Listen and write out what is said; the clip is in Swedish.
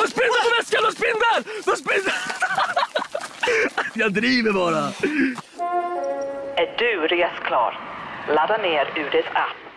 De har spindlar på väskan! De spindlar! De spindlar! Jag driver bara. Är du resklar? Ladda ner UDs app